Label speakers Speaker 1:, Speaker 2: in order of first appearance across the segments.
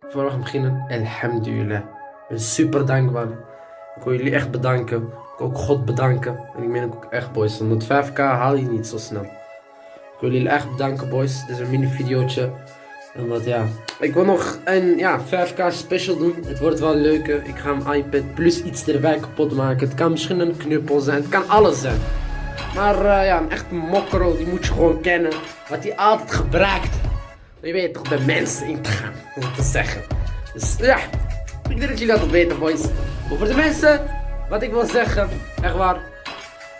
Speaker 1: Voor we gaan beginnen, alhamdulillah. Ik ben super dankbaar. Ik wil jullie echt bedanken. Ik wil ook God bedanken. En ik meen ook echt, boys. Want 5k haal je niet zo snel. Ik wil jullie echt bedanken, boys. Dit is een mini videootje. En wat ja. Ik wil nog een ja, 5k special doen. Het wordt wel leuker. Ik ga mijn iPad plus iets erbij kapot maken. Het kan misschien een knuppel zijn. Het kan alles zijn. Maar eh, ja, een echte mokro, die moet je gewoon kennen. Wat hij altijd gebruikt. Je weet toch, bij mensen in te gaan. Te zeggen. Dus ja, ik denk dat jullie dat weten, boys. Maar voor de mensen, wat ik wil zeggen, echt waar,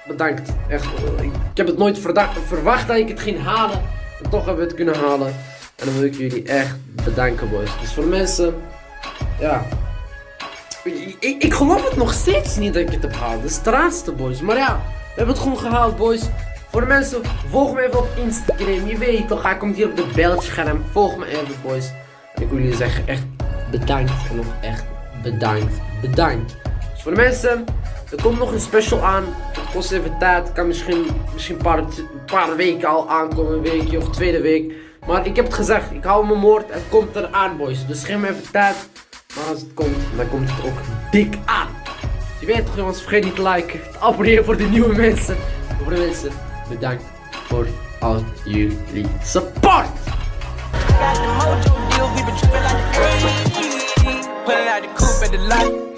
Speaker 1: bedankt. Echt, eh, ik heb het nooit verwacht dat ik het ging halen. En toch hebben we het kunnen halen. En dan wil ik jullie echt bedanken, boys. Dus voor de mensen, ja. Ik, ik, geloof het nog steeds niet dat ik het heb gehaald. De straatste, boys. Maar ja, we hebben het gewoon gehaald, boys. Voor de mensen, volg me even op Instagram. Je weet toch, hij komt hier op de beeldscherm. Volg me even, boys. Ik wil jullie zeggen, echt bedankt. En nog echt bedankt. Bedankt. Dus voor de mensen, er komt nog een special aan. Het kost even tijd. Kan misschien, misschien een, paar, paar weken al aankomen. Een weekje of tweede week. Maar ik heb het gezegd, ik hou mijn woord. Het komt eraan, boys. Dus geef me even tijd. Maar als het komt, dan komt het ook dik aan. Je weet toch jongens, vergeet niet te liken, te abonneren voor de nieuwe mensen. En voor de mensen,
Speaker 2: We thank for all your support! Put it out the coop at the light.